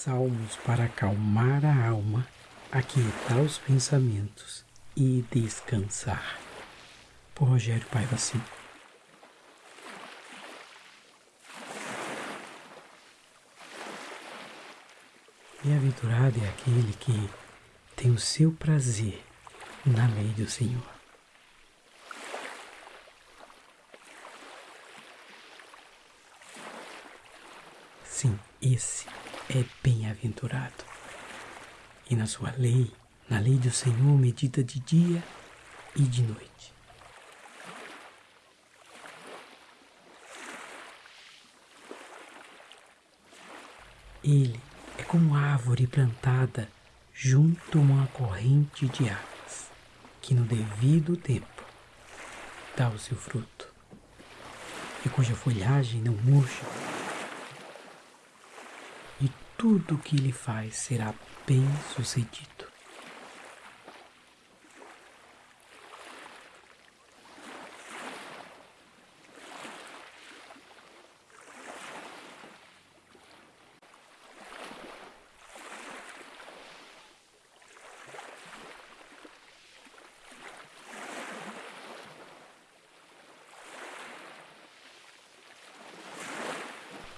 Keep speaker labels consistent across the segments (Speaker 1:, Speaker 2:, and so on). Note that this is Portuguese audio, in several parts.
Speaker 1: Salmos para acalmar a alma, aquietar os pensamentos e descansar. Por Rogério Paiva Sim. Bem-aventurado é aquele que tem o seu prazer na lei do Senhor. Sim, esse é bem-aventurado. E na sua lei, na lei do Senhor, medita de dia e de noite. Ele é como árvore plantada junto a uma corrente de águas, que no devido tempo dá o seu fruto, e cuja folhagem não murcha tudo o que ele faz será bem sucedido.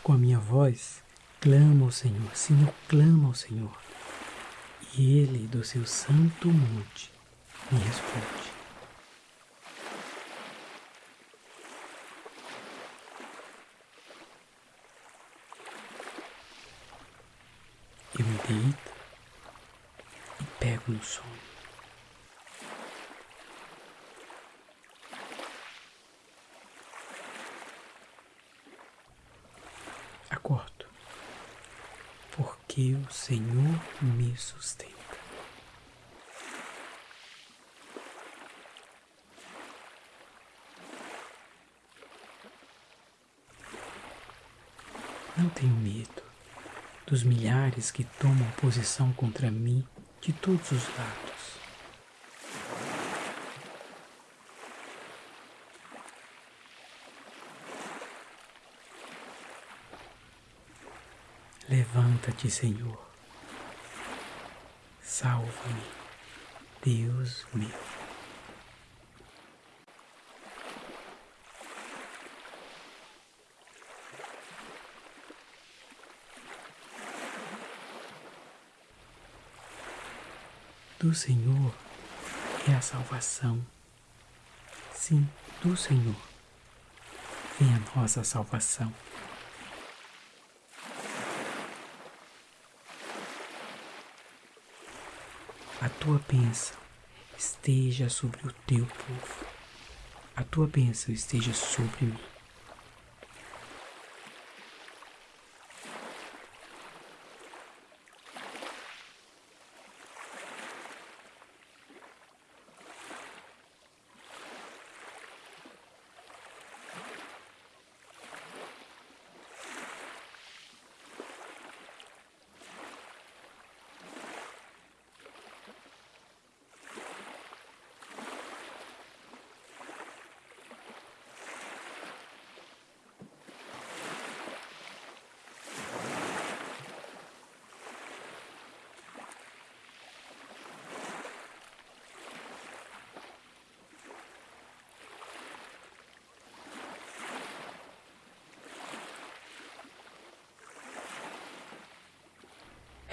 Speaker 1: Com a minha voz, Clama ao Senhor, sim, eu clamo ao Senhor. E Ele, do seu santo monte, me responde. Eu me deito e pego no sono. Acordo porque o Senhor me sustenta. Não tenho medo dos milhares que tomam posição contra mim de todos os lados. Levanta-te, Senhor. Salva-me, Deus meu. Do Senhor é a salvação. Sim, do Senhor vem a nossa salvação. Tua bênção esteja sobre o teu povo, a tua bênção esteja sobre mim.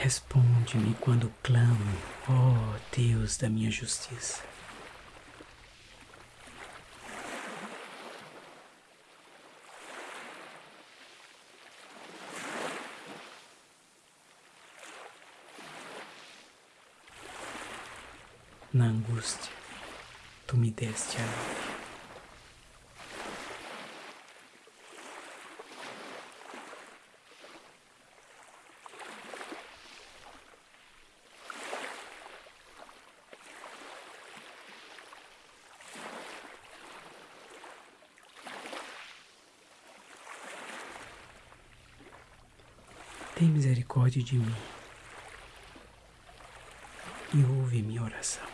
Speaker 1: Responde-me quando clamo, ó oh Deus da minha justiça. misericórdia de mim e ouve minha oração.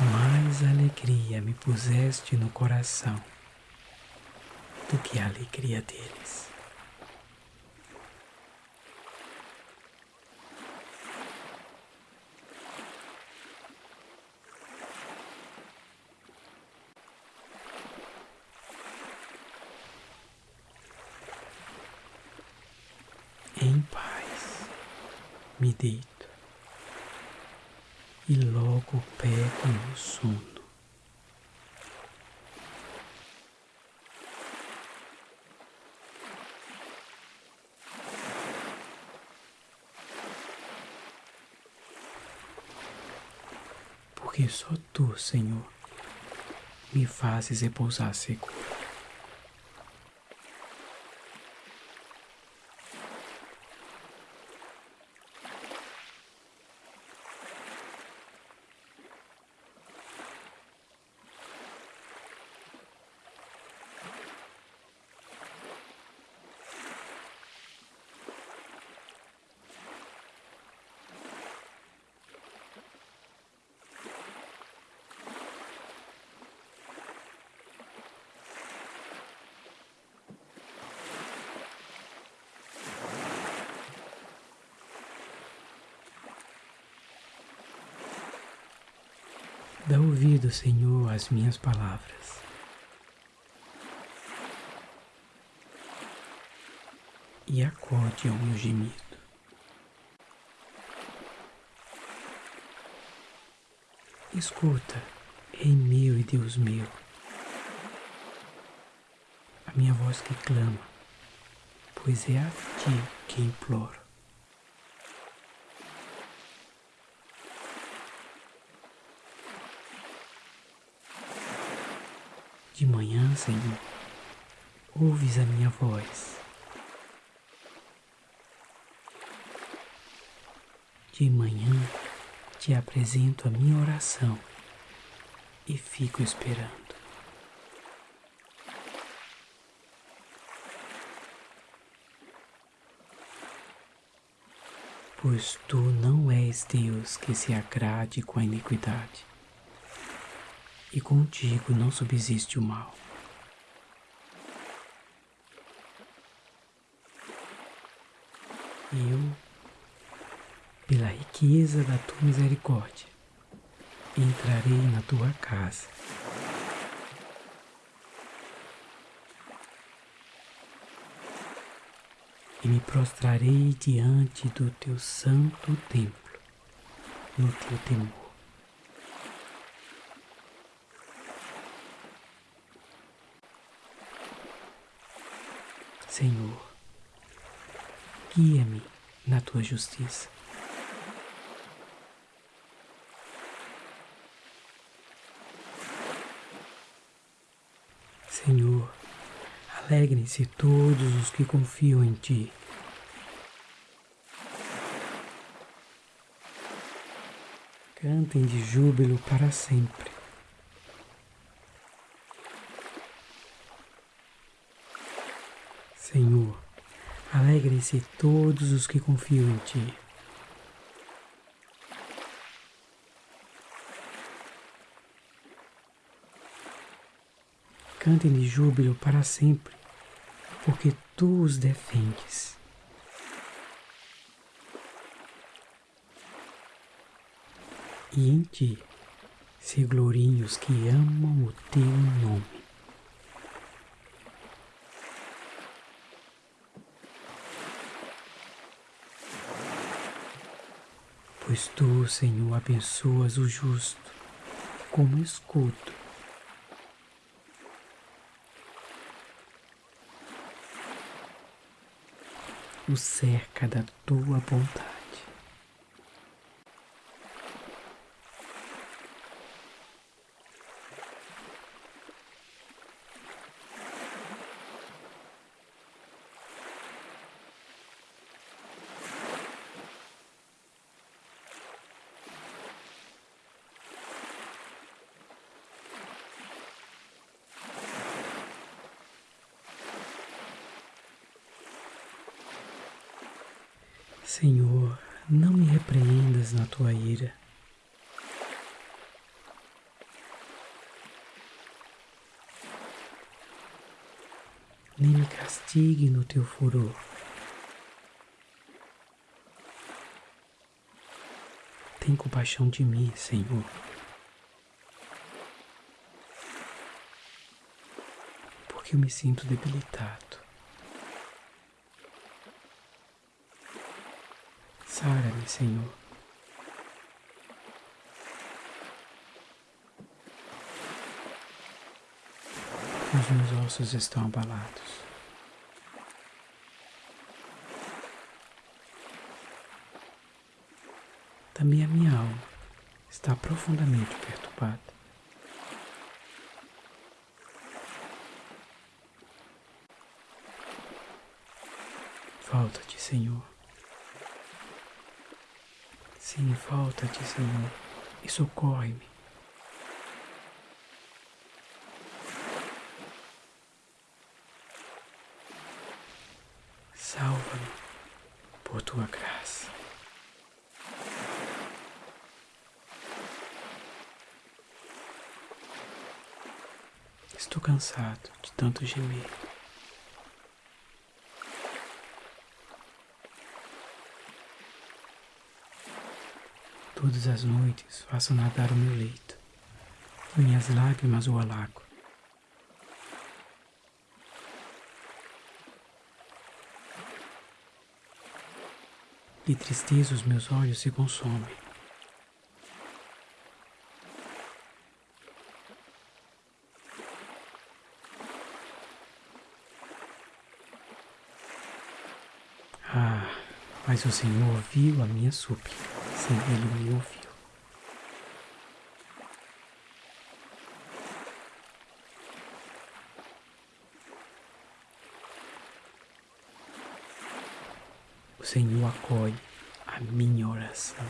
Speaker 1: Mais alegria me puseste no coração do que a alegria deles. Porque só tu, Senhor, me fazes repousar seguro. Dá ouvido, Senhor, às minhas palavras. E acorde ao meu gemido. Escuta, Rei meu e Deus meu, a minha voz que clama, pois é a ti que imploro. Senhor, ouves a minha voz. De manhã te apresento a minha oração e fico esperando. Pois tu não és Deus que se agrade com a iniquidade e contigo não subsiste o mal. Eu, pela riqueza da tua misericórdia, entrarei na tua casa. E me prostrarei diante do teu santo templo, no teu temor. Senhor, guia-me na tua justiça. Senhor, alegrem-se todos os que confiam em Ti. Cantem de júbilo para sempre. Senhor, alegrem-se todos os que confiam em Ti. Cantem de júbilo para sempre, porque Tu os defendes. E em Ti se gloriem os que amam o Teu nome. Pois tu, Senhor, abençoas o justo como escudo. O cerca da tua bondade. Senhor, não me repreendas na tua ira. Nem me castigue no teu furor. Tem compaixão de mim, Senhor. Porque eu me sinto debilitado. Sara-me, Senhor. Os meus ossos estão abalados. Também a minha alma está profundamente perturbada. Falta-te, Senhor. Sim, falta-te, Senhor, e socorre-me. Salva-me por tua graça. Estou cansado de tanto gemer. Todas as noites faço nadar o meu leito, minhas lágrimas o alago. De tristeza os meus olhos se consomem. Ah, mas o Senhor ouviu a minha súplica, sim, Ele me ouviu. O Senhor acolhe a minha oração.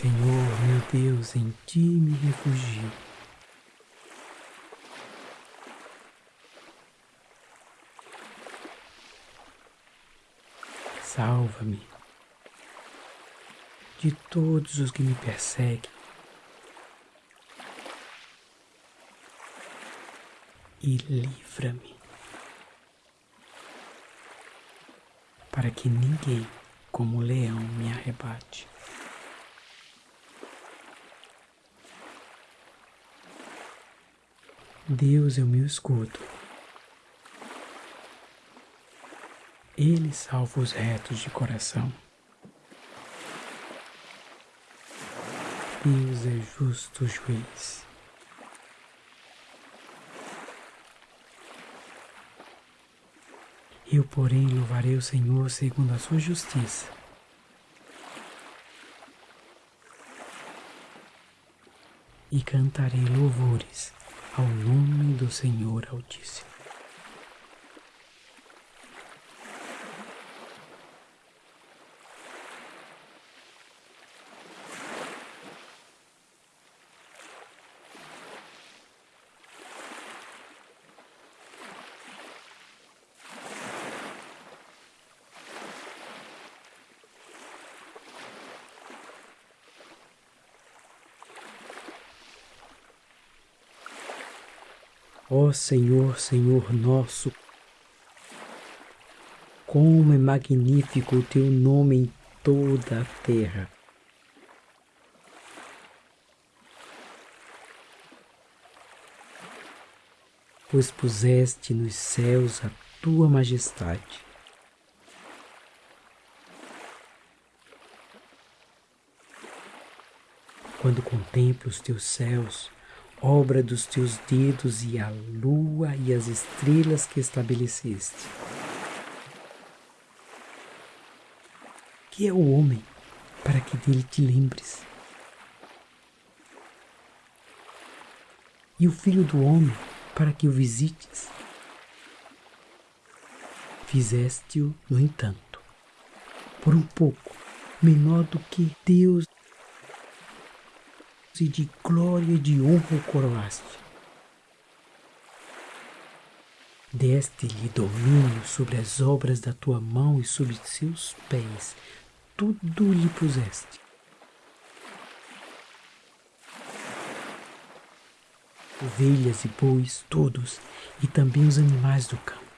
Speaker 1: Senhor, meu Deus, em ti me refugio. Salva-me de todos os que me perseguem e livra-me para que ninguém, como leão, me arrebate. Deus é o meu escudo. Ele salva os retos de coração. Deus é justo juiz. Eu, porém, louvarei o Senhor segundo a sua justiça. E cantarei louvores ao nome do Senhor Altíssimo. Ó Senhor, Senhor nosso, como é magnífico o teu nome em toda a terra. Pois puseste nos céus a tua majestade. Quando contemplo os teus céus, obra dos teus dedos e a lua e as estrelas que estabeleceste. Que é o homem para que dele te lembres? E o filho do homem para que o visites? Fizeste-o, no entanto, por um pouco menor do que Deus de glória e de honra coroaste. Deste-lhe domínio sobre as obras da tua mão e sobre seus pés, tudo lhe puseste. Ovelhas e bois, todos, e também os animais do campo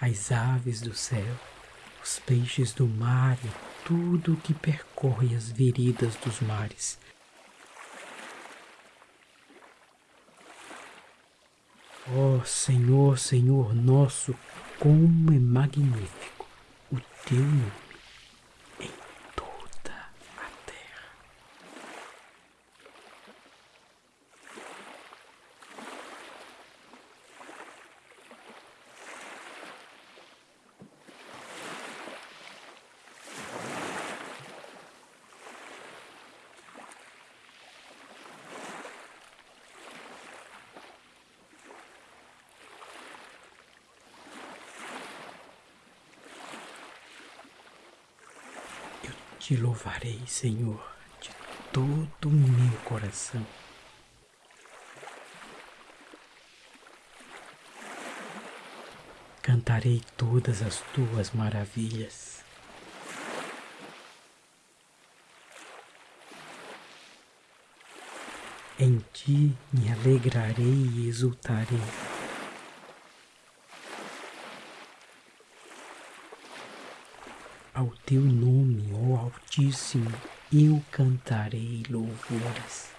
Speaker 1: as aves do céu, os peixes do mar e tudo que percorre as veredas dos mares. Ó oh, Senhor, Senhor nosso, como é magnífico o teu nome. Te louvarei, Senhor, de todo o meu coração. Cantarei todas as tuas maravilhas. Em ti me alegrarei e exultarei. Ao teu nome, ó Altíssimo, eu cantarei louvores.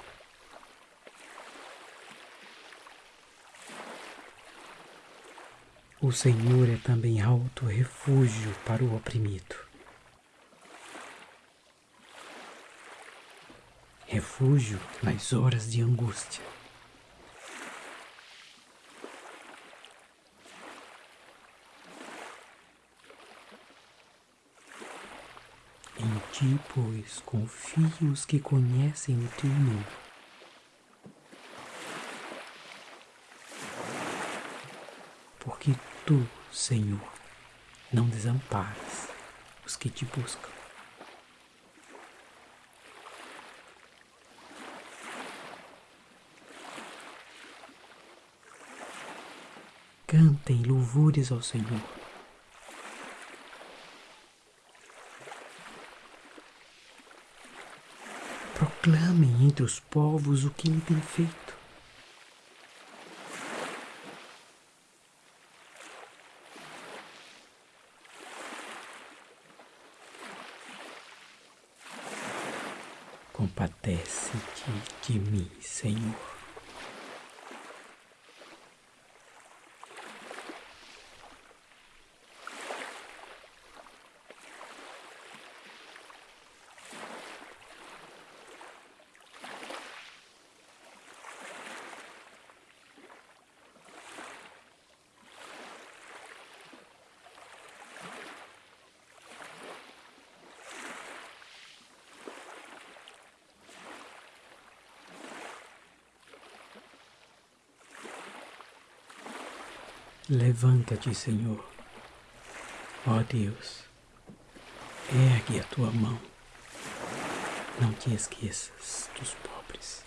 Speaker 1: O Senhor é também alto refúgio para o oprimido. Refúgio nas horas de angústia. Em ti, pois, confio os que conhecem o teu nome. Porque tu, Senhor, não desamparas os que te buscam. Cantem louvores ao Senhor proclamem entre os povos o que ele tem feito. Compadece-te de mim, Senhor. Levanta-te, Senhor. Ó Deus, ergue a tua mão. Não te esqueças dos pobres.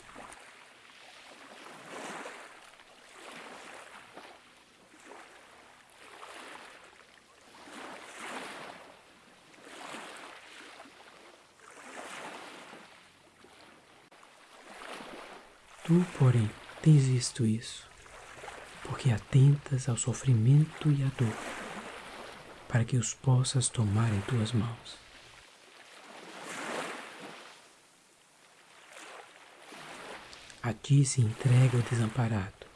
Speaker 1: Tu, porém, tens visto isso porque atentas ao sofrimento e à dor, para que os possas tomar em tuas mãos. A ti se entrega o desamparado.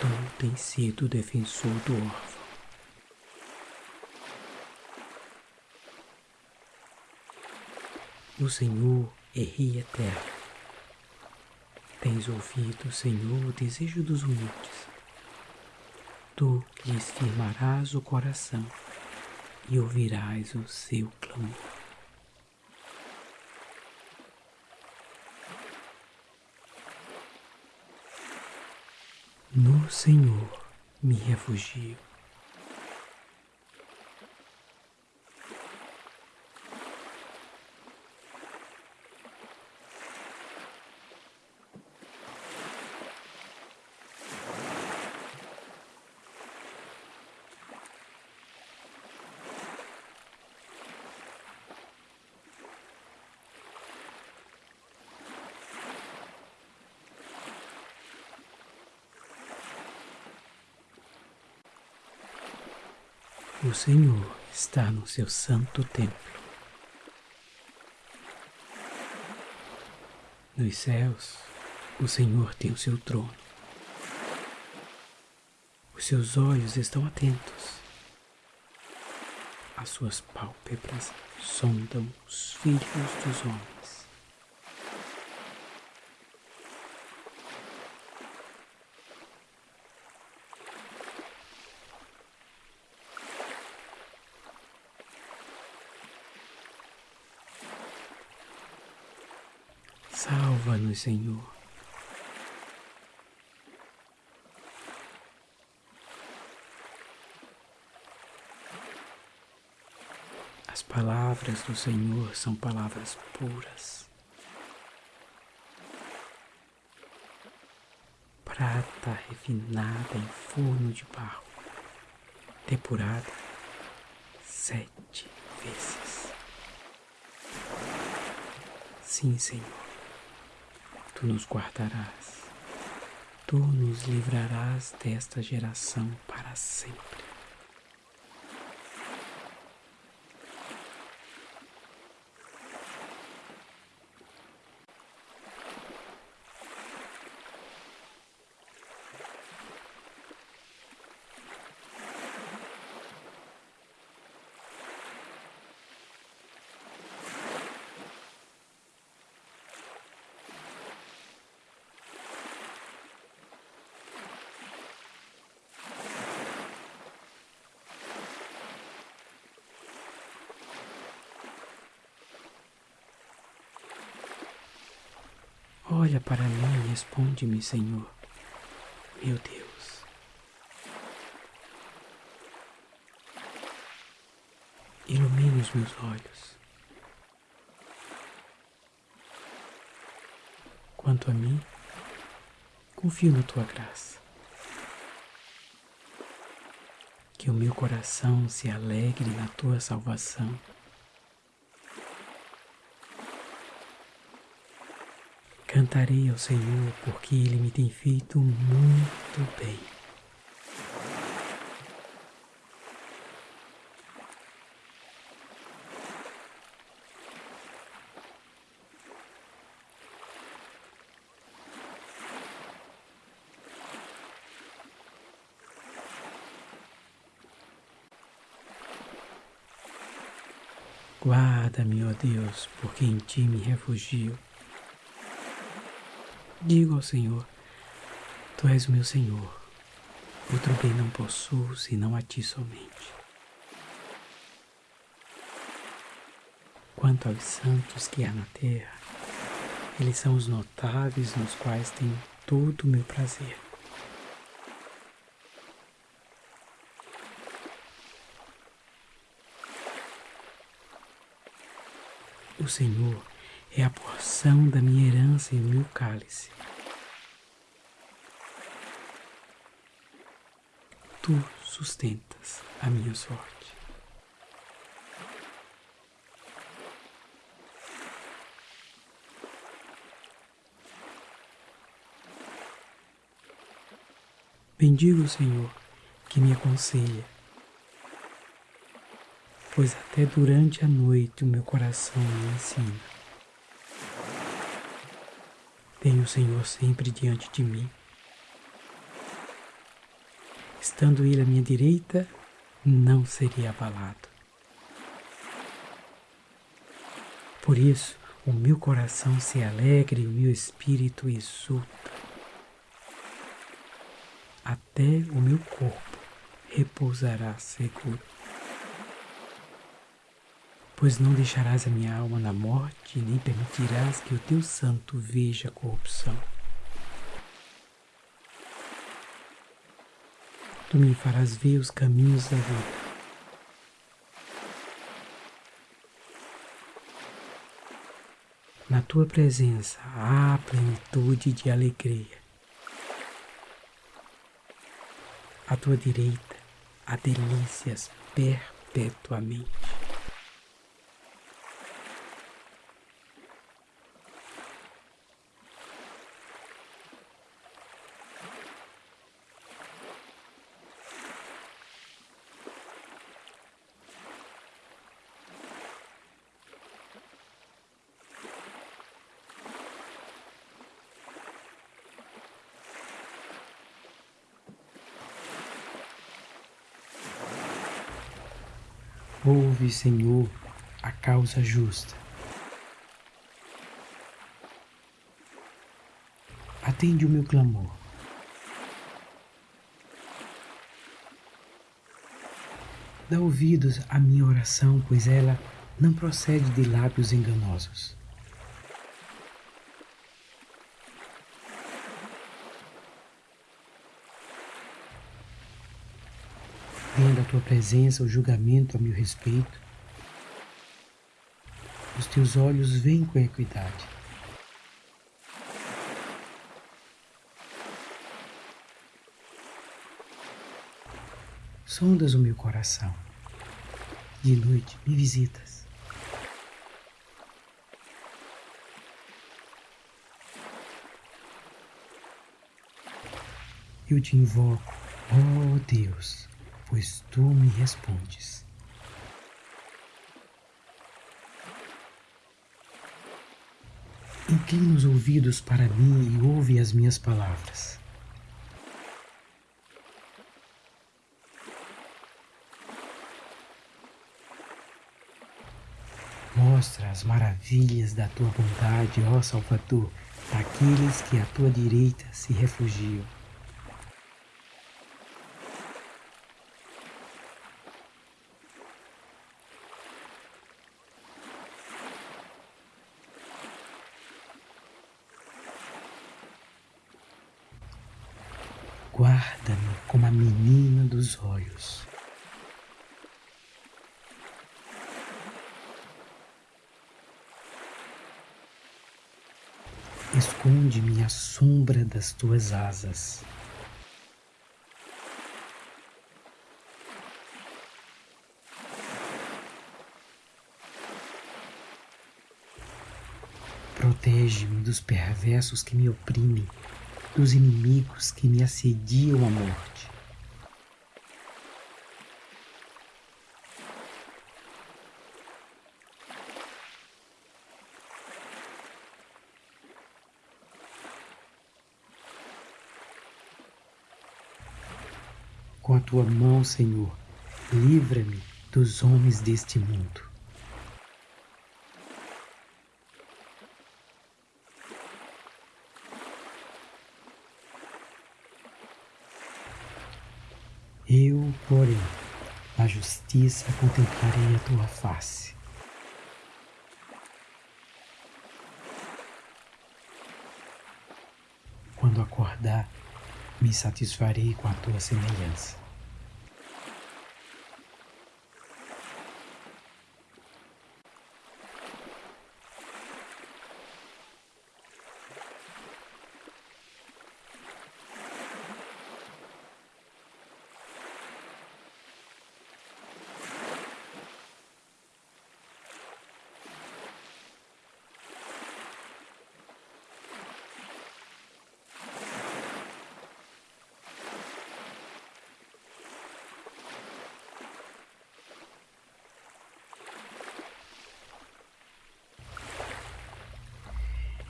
Speaker 1: Tu tens sido o defensor do órfão. O Senhor é Rei eterno Tens ouvido, Senhor, o desejo dos humildes. Tu lhes firmarás o coração e ouvirás o seu clamor. No Senhor me refugio. O Senhor está no seu santo templo. Nos céus, o Senhor tem o seu trono. Os seus olhos estão atentos. As suas pálpebras sondam os filhos dos homens. Salva-nos, Senhor. As palavras do Senhor são palavras puras. Prata refinada em forno de barro, depurada sete vezes. Sim, Senhor tu nos guardarás, tu nos livrarás desta geração para sempre. Olha para mim e responde-me, Senhor, meu Deus. Ilumina os meus olhos. Quanto a mim, confio na tua graça. Que o meu coração se alegre na tua salvação. Cantarei ao Senhor porque Ele me tem feito muito bem. Guarda-me, ó Deus, porque em Ti me refugio. Digo ao Senhor: Tu és o meu Senhor. Outro bem não possuo senão a Ti somente. Quanto aos santos que há na terra, eles são os notáveis nos quais tenho todo o meu prazer. O Senhor é a porção da minha herança e o meu cálice. Tu sustentas a minha sorte. Bendigo o Senhor que me aconselha, pois até durante a noite o meu coração me ensina. Tenho o Senhor sempre diante de mim. Estando Ele à minha direita, não seria abalado. Por isso, o meu coração se alegra e o meu espírito exulta. Até o meu corpo repousará seguro pois não deixarás a minha alma na morte, nem permitirás que o teu santo veja a corrupção. Tu me farás ver os caminhos da vida. Na tua presença há plenitude de alegria. À tua direita há delícias perpetuamente. Ouve, Senhor, a causa justa. Atende o meu clamor. Dá ouvidos à minha oração, pois ela não procede de lábios enganosos. Venha da tua presença o julgamento a meu respeito. Os teus olhos veem com equidade. sondas o meu coração. De noite me visitas. Eu te invoco, ó oh Deus, pois tu me respondes. Inclina os ouvidos para mim e ouve as minhas palavras. Mostra as maravilhas da tua bondade, ó Salvador, daqueles que à tua direita se refugiam. Guarda-me como a menina dos olhos. Esconde-me à sombra das tuas asas. Protege-me dos perversos que me oprimem, dos inimigos que me assediam a morte. Com a tua mão, Senhor, livra-me dos homens deste mundo. Eu, porém, na justiça contemplarei a tua face. Quando acordar, me satisfarei com a tua semelhança.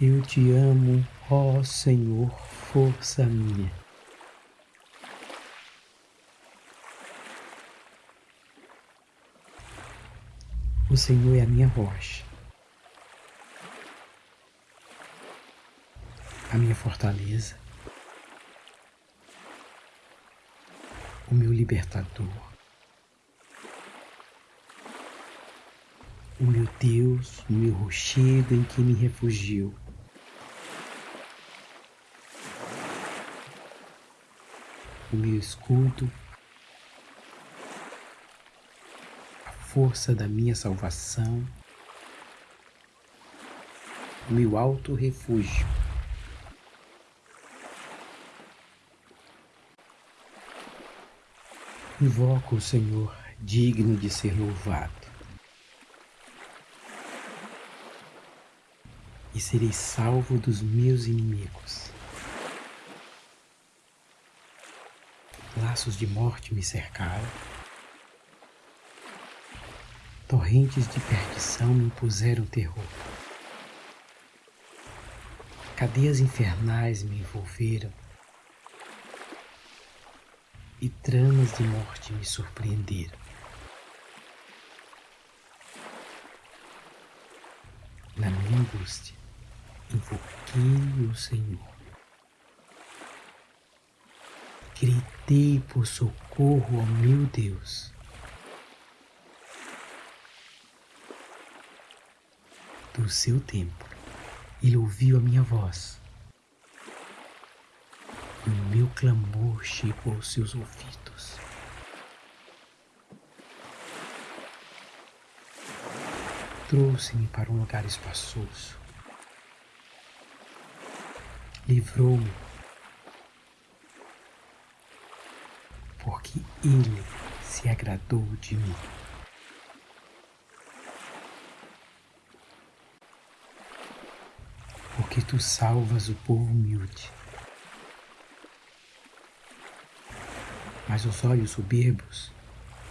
Speaker 1: Eu te amo, ó Senhor, força minha. O Senhor é a minha rocha, a minha fortaleza, o meu libertador. o meu Deus, o meu rochedo em que me refugio. O meu escudo, a força da minha salvação, o meu alto refúgio. Invoco o Senhor digno de ser louvado. E serei salvo dos meus inimigos. laços de morte me cercaram. Torrentes de perdição me impuseram terror. Cadeias infernais me envolveram. E tramas de morte me surpreenderam. Na minha angústia, invoquei o Senhor. Gritei por socorro ao meu Deus. Do seu tempo, ele ouviu a minha voz. E o meu clamor chegou aos seus ouvidos. Trouxe-me para um lugar espaçoso. Livrou-me porque Ele se agradou de mim. Porque tu salvas o povo humilde. Mas os olhos soberbos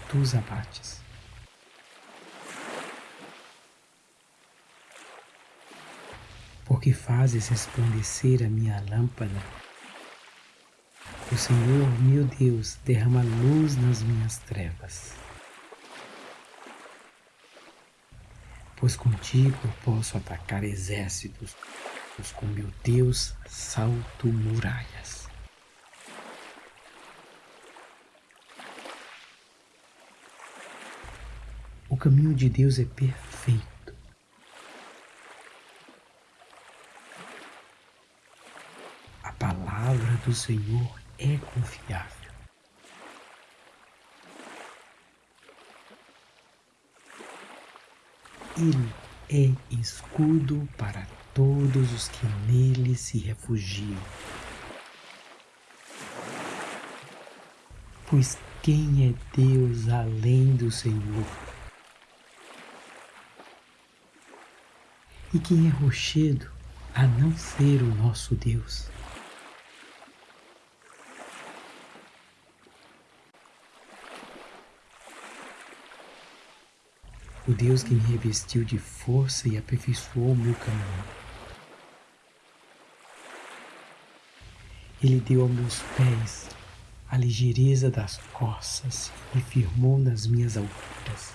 Speaker 1: tu os abates. Porque fazes resplandecer a minha lâmpada o Senhor, meu Deus, derrama luz nas minhas trevas. Pois contigo eu posso atacar exércitos, pois com meu Deus salto muralhas. O caminho de Deus é perfeito. A palavra do Senhor é confiável. Ele é escudo para todos os que nele se refugiam. Pois quem é Deus além do Senhor? E quem é rochedo a não ser o nosso Deus? O Deus que me revestiu de força e aperfeiçoou o meu caminho. Ele deu aos meus pés a ligeireza das costas e firmou nas minhas alturas.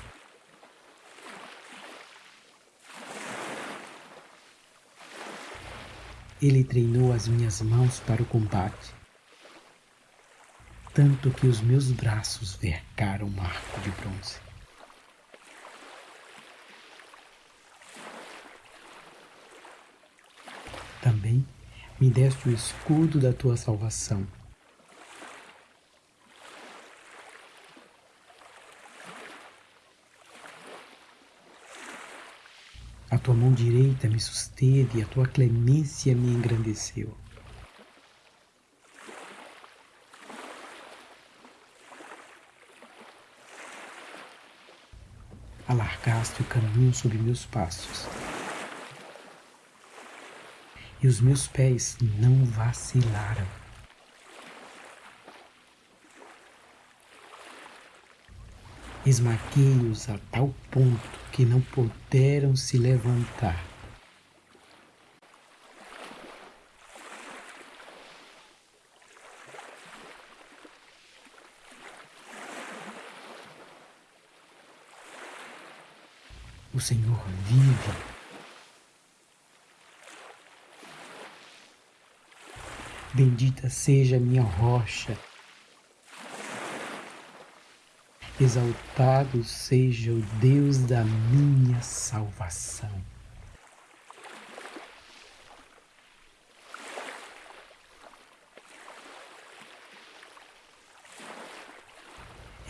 Speaker 1: Ele treinou as minhas mãos para o combate, tanto que os meus braços vergaram um arco de bronze. Também me deste o escudo da tua salvação. A tua mão direita me susteve e a tua clemência me engrandeceu. Alargaste o caminho sob meus passos e os meus pés não vacilaram. Esmaguei-os a tal ponto que não puderam se levantar. O Senhor vive Bendita seja minha rocha. Exaltado seja o Deus da minha salvação.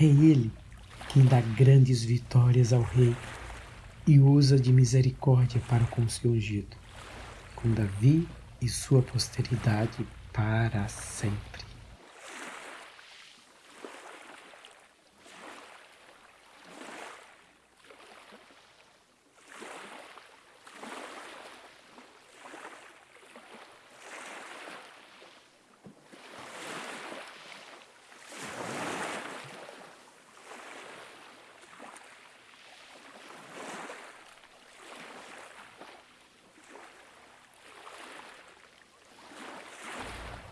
Speaker 1: É Ele quem dá grandes vitórias ao Rei e usa de misericórdia para com o seu ungido, com Davi e sua posteridade para sempre.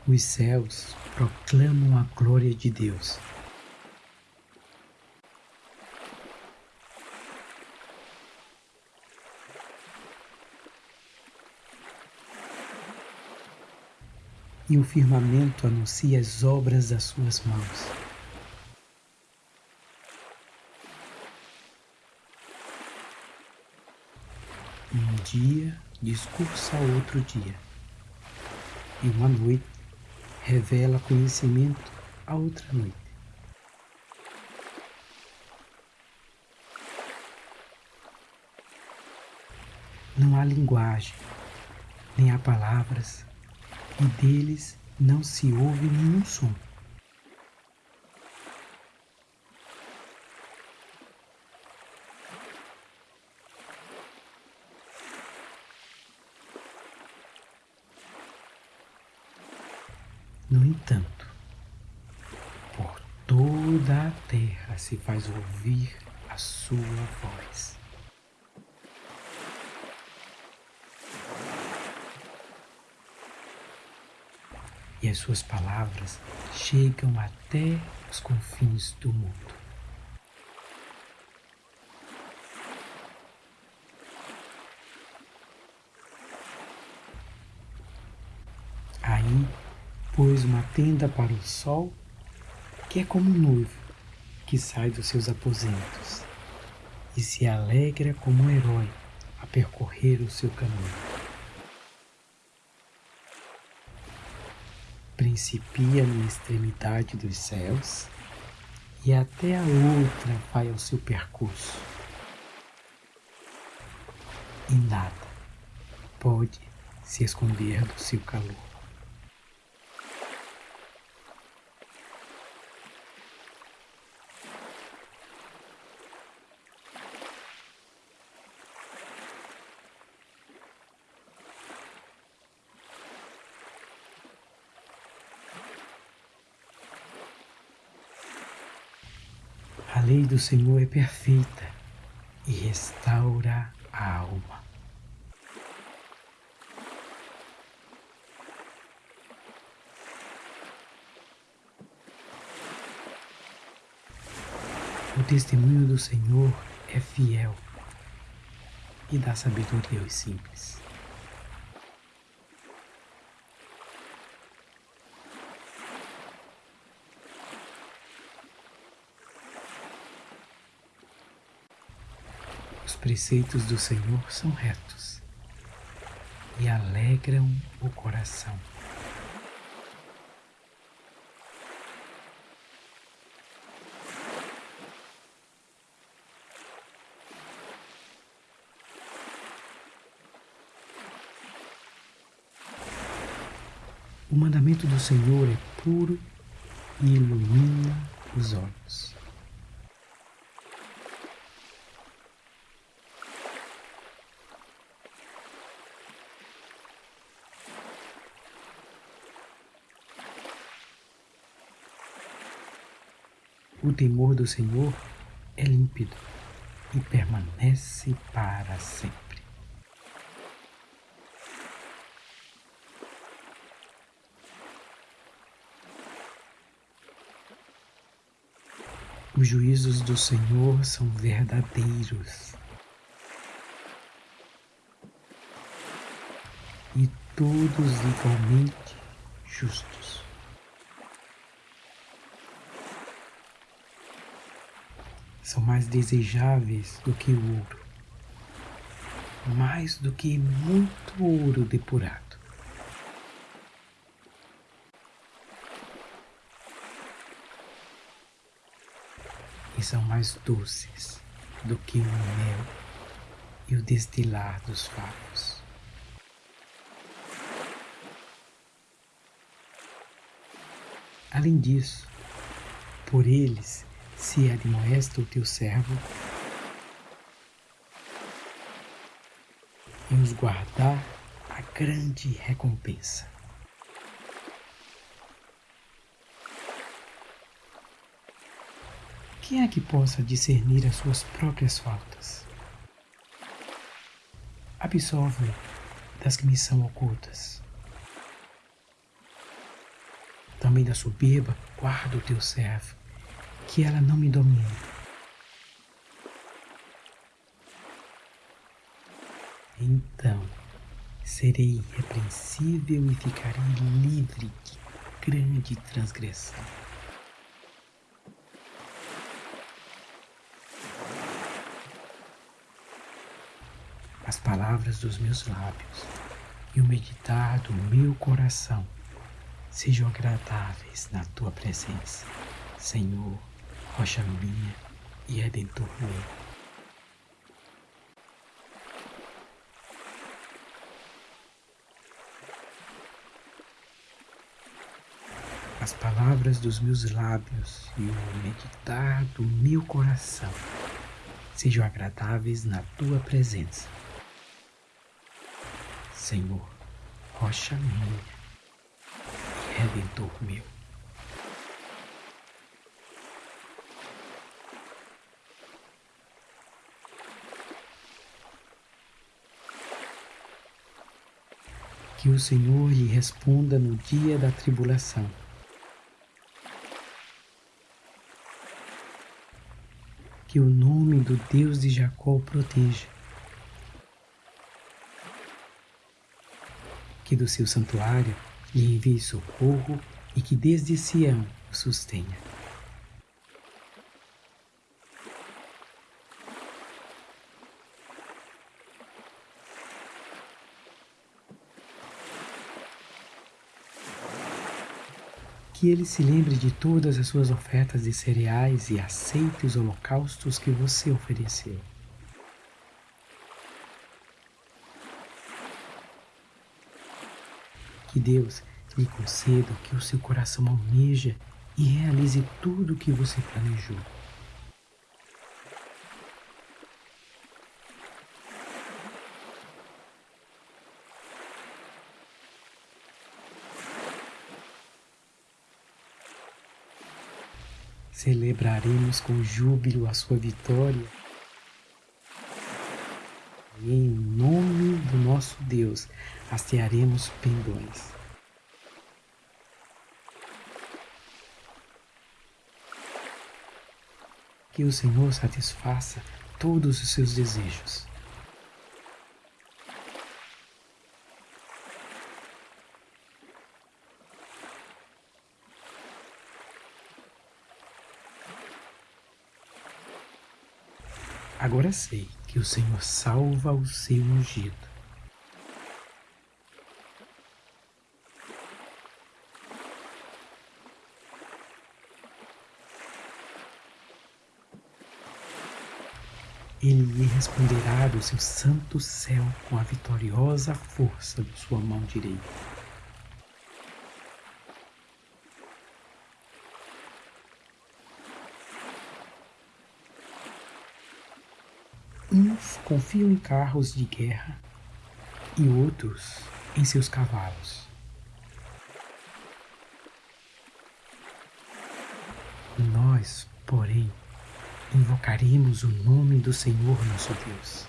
Speaker 1: Os céus proclamam a glória de Deus. E o firmamento anuncia as obras das suas mãos. Um dia discursa outro dia, e uma noite revela conhecimento a outra noite. Não há linguagem, nem há palavras, e deles não se ouve nenhum som. No entanto, por toda a terra se faz ouvir a sua voz. E as suas palavras chegam até os confins do mundo. Aí pôs uma tenda para o sol, que é como um noivo que sai dos seus aposentos e se alegra como um herói a percorrer o seu caminho. Principia na extremidade dos céus e até a outra vai ao seu percurso. E nada pode se esconder do seu calor. A lei do Senhor é perfeita e restaura a alma. O testemunho do Senhor é fiel e dá sabedoria aos simples. Preceitos do Senhor são retos e alegram o coração. O mandamento do Senhor é puro e ilumina os olhos. O temor do Senhor é límpido e permanece para sempre. Os juízos do Senhor são verdadeiros e todos igualmente justos. São mais desejáveis do que o ouro, mais do que muito ouro depurado. E são mais doces do que o mel e o destilar dos favos. Além disso, por eles se admoesta o teu servo em os guardar a grande recompensa. Quem é que possa discernir as suas próprias faltas? Absolve das que me são ocultas. Também da soberba, guarda o teu servo que ela não me domine. Então serei irrepreensível e ficarei livre de grande transgressão. As palavras dos meus lábios e o meditar do meu coração sejam agradáveis na tua presença, Senhor, rocha minha e redentor meu. as palavras dos meus lábios e o meditar do meu coração sejam agradáveis na tua presença. Senhor, rocha minha e redentor meu. Que o Senhor lhe responda no dia da tribulação que o nome do Deus de Jacó o proteja. Que do seu santuário lhe envie socorro e que desde Sião o sustenha. Que ele se lembre de todas as suas ofertas de cereais e aceite os holocaustos que você ofereceu. Que Deus lhe conceda que o seu coração almeja e realize tudo o que você planejou. Celebraremos com júbilo a sua vitória. E em nome do nosso Deus, hastearemos pendões. Que o Senhor satisfaça todos os seus desejos. Agora sei que o Senhor salva o seu ungido. Ele lhe responderá do seu santo céu com a vitoriosa força de sua mão direita. Confiam em carros de guerra e outros em seus cavalos. Nós, porém, invocaremos o nome do Senhor nosso Deus.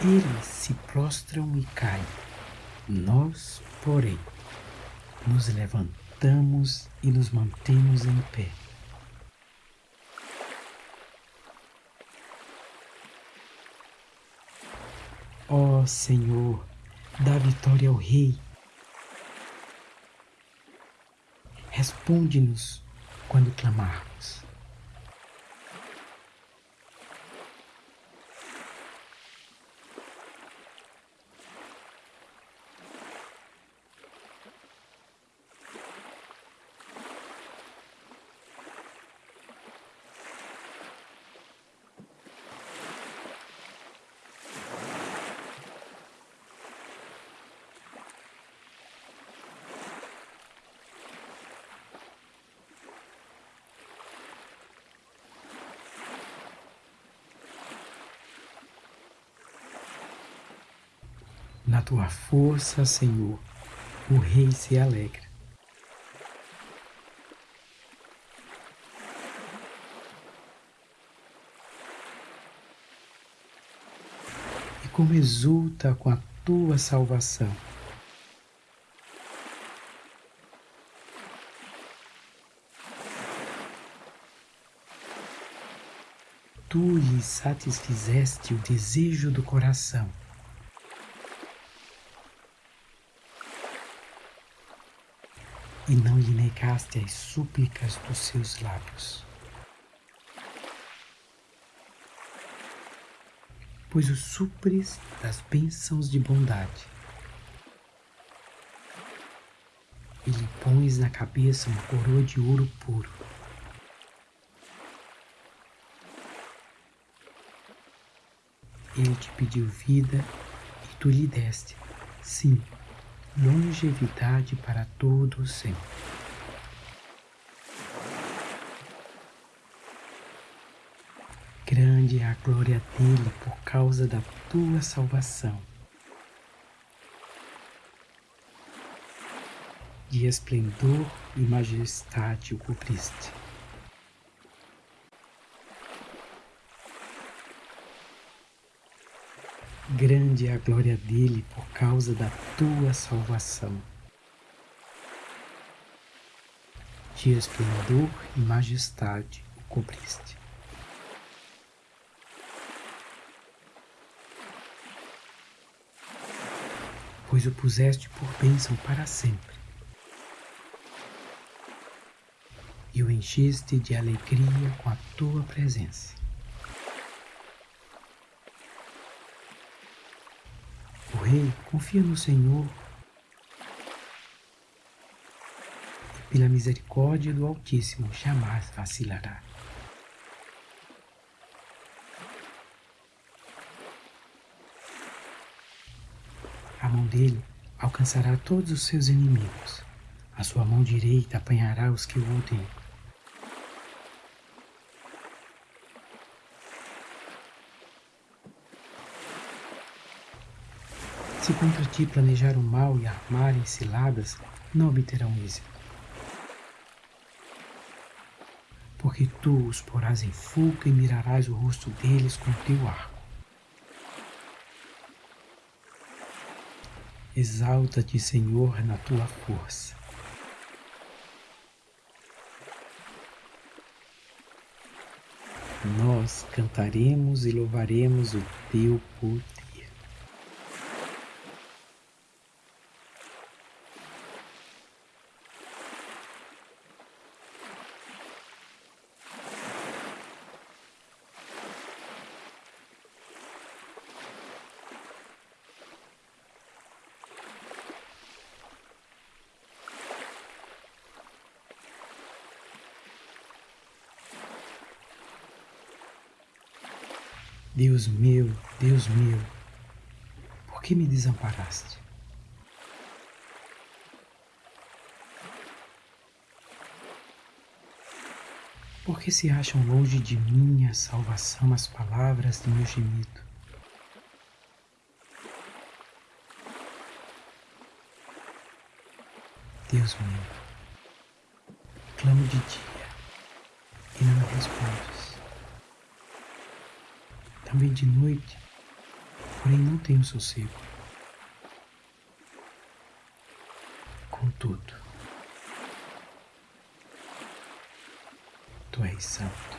Speaker 1: Eles se prostram e caem, nós, porém, nos levantamos levantamos e nos mantemos em pé. Ó oh, Senhor, dá vitória ao Rei. Responde-nos quando clamarmos. Na tua força, Senhor, o Rei se alegra. E como exulta com a tua salvação. tu lhe satisfizeste o desejo do coração. E não lhe negaste as súplicas dos seus lábios. Pois o supres das bênçãos de bondade. E lhe pões na cabeça uma coroa de ouro puro. Ele te pediu vida e tu lhe deste, sim, longevidade para todo o sempre. Grande é a glória dele por causa da tua salvação. De esplendor e majestade o cobriste. Grande é a glória dele por causa da tua salvação. De esplendor e majestade o cobriste. Pois o puseste por bênção para sempre. E o encheste de alegria com a tua presença. Rei confia no Senhor e pela misericórdia do Altíssimo jamais vacilará. A mão dele alcançará todos os seus inimigos. A sua mão direita apanhará os que o odeiam. Se contra ti planejar o mal e armarem ciladas, não obterão êxito. Porque tu os porás em fuga e mirarás o rosto deles com teu arco. Exalta-te, Senhor, na tua força. Nós cantaremos e louvaremos o teu poder. Deus meu, Deus meu, por que me desamparaste? Por que se acham longe de mim a salvação as palavras de meu gemido? Deus meu, clamo de dia e não me respondes também de noite, porém não tenho sossego. Contudo, Tu és santo,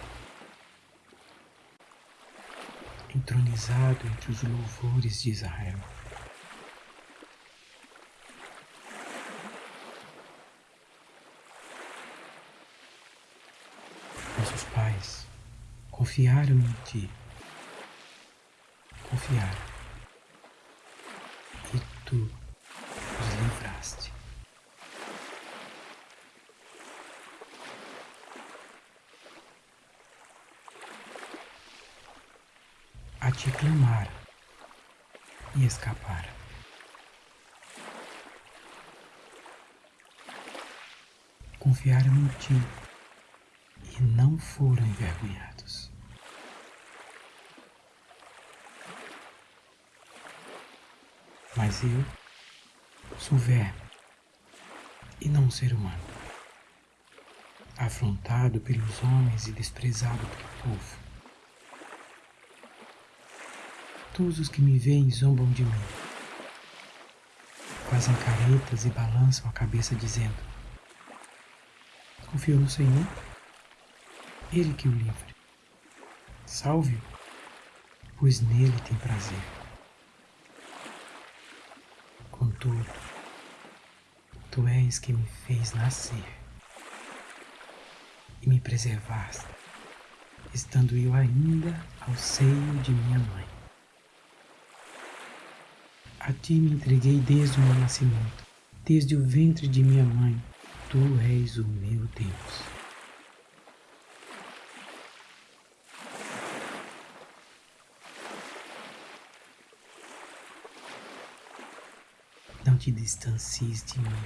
Speaker 1: entronizado entre os louvores de Israel. Nossos pais confiaram em Ti confiar e tu os livraste. A te clamar e escapar. Confiaram em ti e não foram envergonhados. Mas eu sou verme e não um ser humano, afrontado pelos homens e desprezado pelo povo. Todos os que me veem zombam de mim, fazem caretas e balançam a cabeça dizendo: Confio no Senhor, Ele que o livre. Salve-o, pois nele tem prazer. Contudo, tu és que me fez nascer e me preservaste, estando eu ainda ao seio de minha mãe. A ti me entreguei desde o meu nascimento, desde o ventre de minha mãe, tu és o meu Deus. Não te distancies de mim,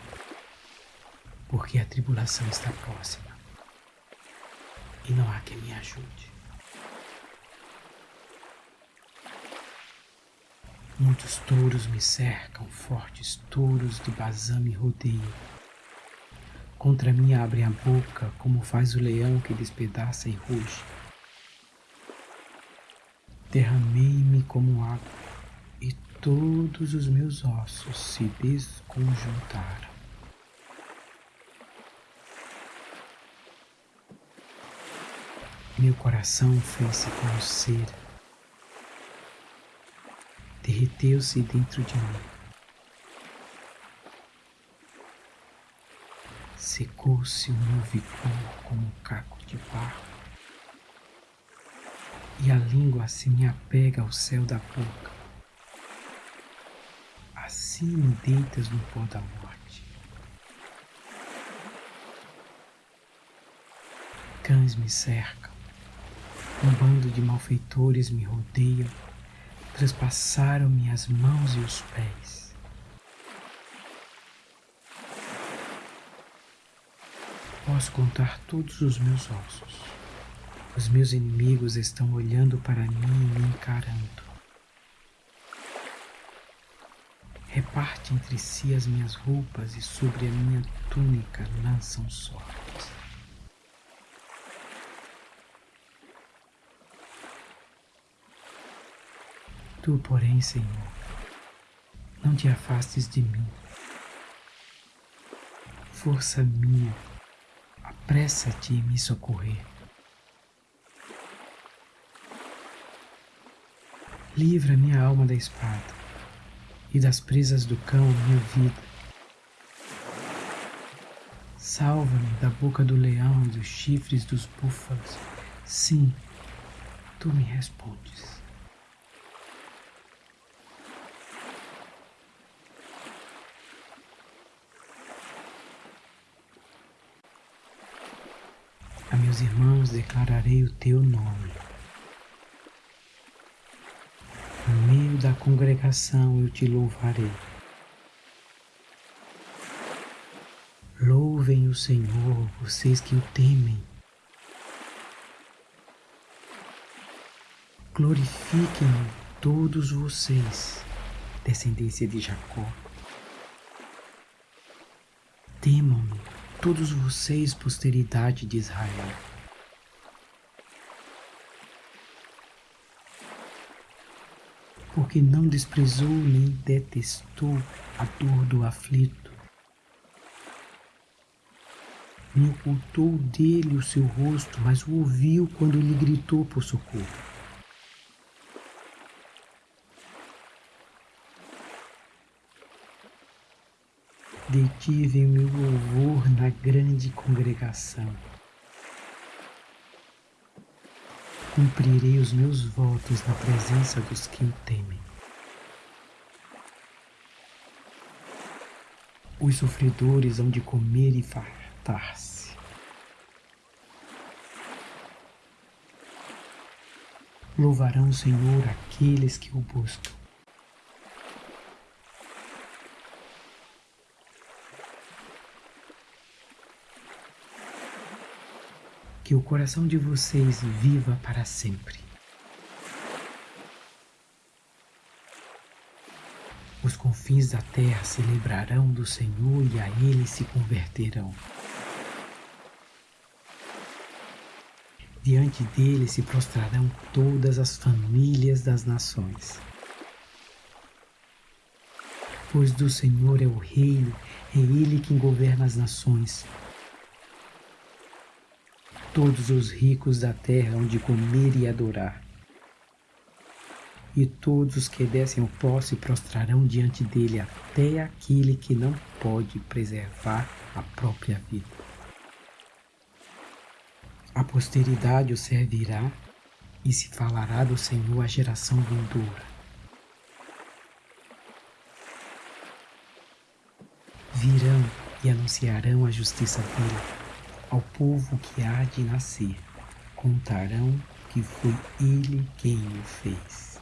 Speaker 1: porque a tribulação está próxima e não há quem me ajude. Muitos touros me cercam, fortes touros de Bazã me rodeiam. Contra mim abrem a boca, como faz o leão que despedaça e ruge. Derramei-me como água todos os meus ossos se desconjuntaram. Meu coração fez-se como cera, derreteu-se dentro de mim. Secou-se o meu vigor como um caco de barro, e a língua se me apega ao céu da boca assim deitas no pó da morte. Cães me cercam, um bando de malfeitores me rodeiam, traspassaram-me as mãos e os pés. Posso contar todos os meus ossos. Os meus inimigos estão olhando para mim e me encarando. Reparte entre si as minhas roupas e sobre a minha túnica lançam sortes. Tu, porém, Senhor, não te afastes de mim. Força minha, apressa-te em me socorrer. Livra minha alma da espada e das presas do cão minha vida. Salva-me da boca do leão e dos chifres dos búfalos. Sim, tu me respondes. A meus irmãos declararei o teu nome. Da congregação eu te louvarei. Louvem o Senhor, vocês que o temem. Glorifiquem todos vocês, descendência de Jacó. Temam-me todos vocês, posteridade de Israel. Porque não desprezou nem detestou a dor do aflito, nem ocultou dele o seu rosto, mas o ouviu quando lhe gritou por socorro. Detive meu louvor na grande congregação. Cumprirei os meus votos na presença dos que o temem. Os sofredores hão de comer e fartar-se. Louvarão o Senhor aqueles que o buscam. Que o coração de vocês viva para sempre. Os confins da terra se lembrarão do Senhor e a Ele se converterão. Diante dele se prostrarão todas as famílias das nações. Pois do Senhor é o reino, é Ele quem governa as nações Todos os ricos da terra hão de comer e adorar. E todos os que descem o pó se prostrarão diante dele, até aquele que não pode preservar a própria vida. A posteridade o servirá e se falará do Senhor à geração vindoura. Virão e anunciarão a justiça dele ao povo que há de nascer. Contarão que foi ele quem o fez.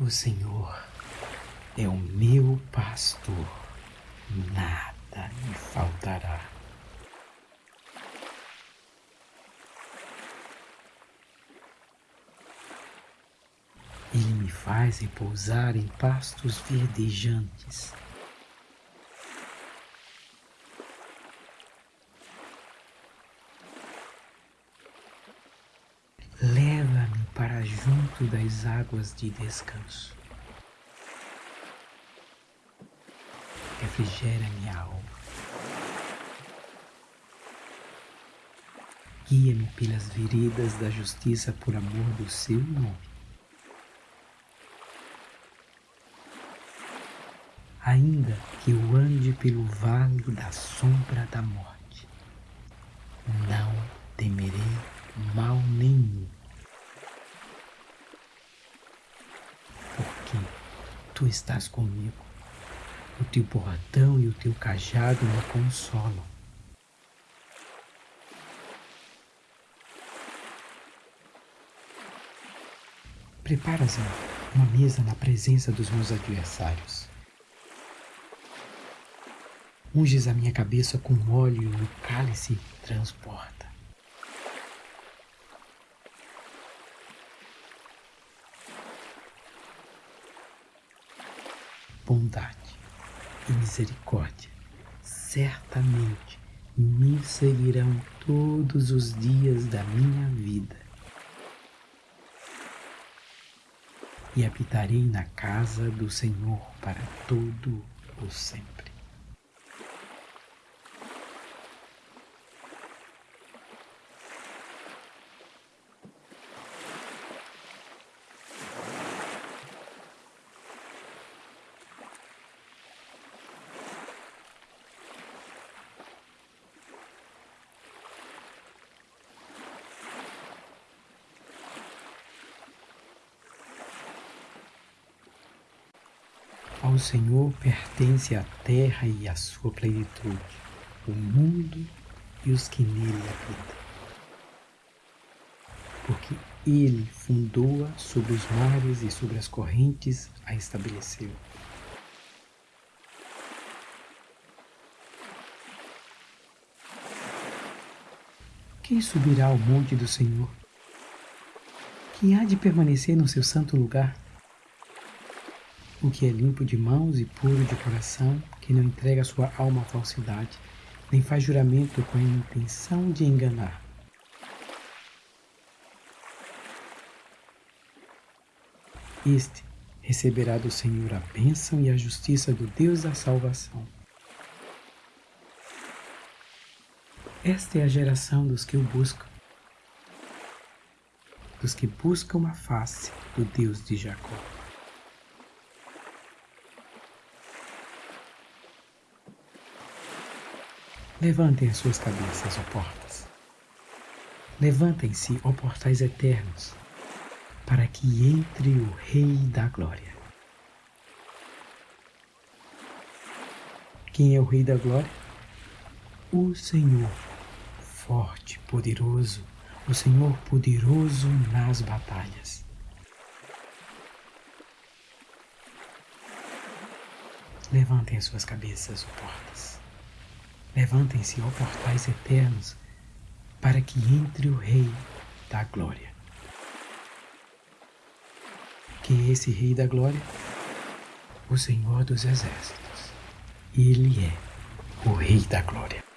Speaker 1: O Senhor é o meu pastor, nada me faltará. Ele me faz repousar em pastos verdejantes. Das águas de descanso. Refrigera minha alma. Guia-me pelas veredas da justiça por amor do seu nome. Ainda que eu ande pelo vale da sombra da morte, não temerei mal nenhum tu estás comigo. O teu bordão e o teu cajado me consolam. Preparas uma mesa na presença dos meus adversários. Unges a minha cabeça com óleo e o cálice transporta. Bondade e misericórdia certamente me seguirão todos os dias da minha vida. E habitarei na casa do Senhor para todo o sempre. Ao Senhor pertence a terra e a sua plenitude, o mundo e os que nele habitam. Porque ele fundou-a sobre os mares e sobre as correntes a estabeleceu. Quem subirá ao monte do Senhor? Quem há de permanecer no seu santo lugar? O que é limpo de mãos e puro de coração, que não entrega sua alma à falsidade, nem faz juramento com a intenção de enganar. Este receberá do Senhor a bênção e a justiça do Deus da salvação. Esta é a geração dos que o buscam, dos que buscam a face do Deus de Jacó. Levantem as suas cabeças, ó portas. Levantem-se, ó portais eternos, para que entre o Rei da Glória. Quem é o Rei da Glória? O Senhor, forte, poderoso, o Senhor poderoso nas batalhas. Levantem as suas cabeças, ó portas. Levantem-se, ó portais eternos, para que entre o Rei da Glória. Quem é esse Rei da Glória? O Senhor dos Exércitos. Ele é o Rei da Glória.